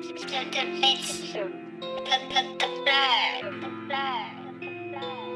The, the, the, the, the, the, the, the, the,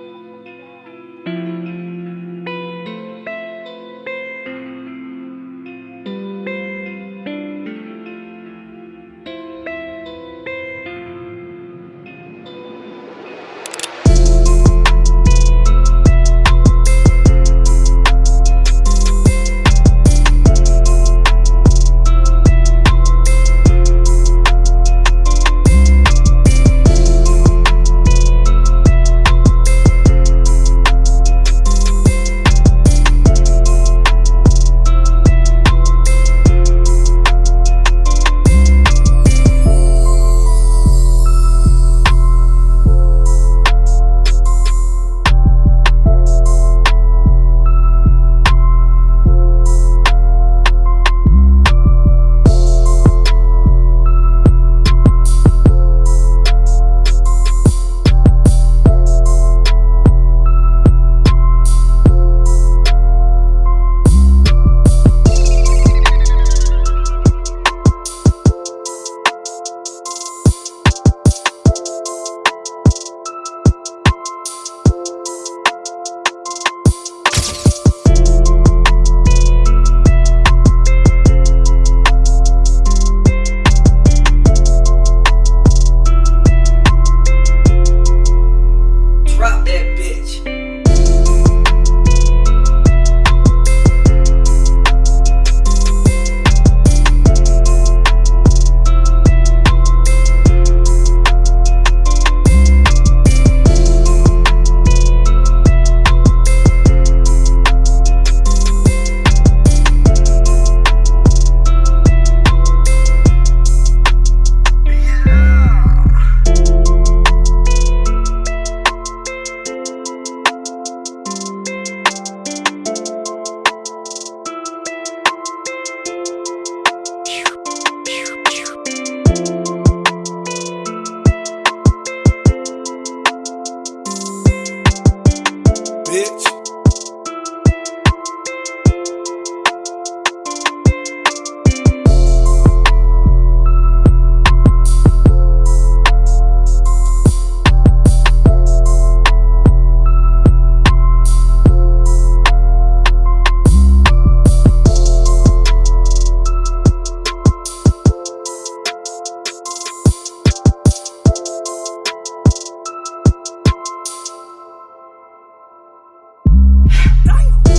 bilhete Damn.